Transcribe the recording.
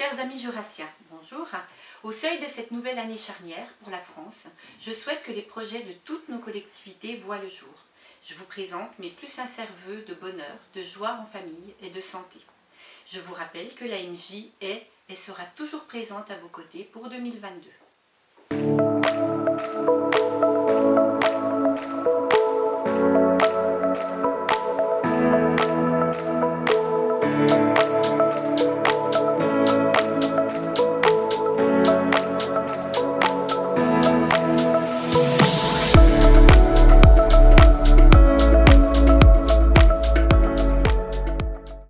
Chers amis jurassiens, bonjour. Au seuil de cette nouvelle année charnière pour la France, je souhaite que les projets de toutes nos collectivités voient le jour. Je vous présente mes plus sincères voeux de bonheur, de joie en famille et de santé. Je vous rappelle que l'AMJ est et sera toujours présente à vos côtés pour 2022.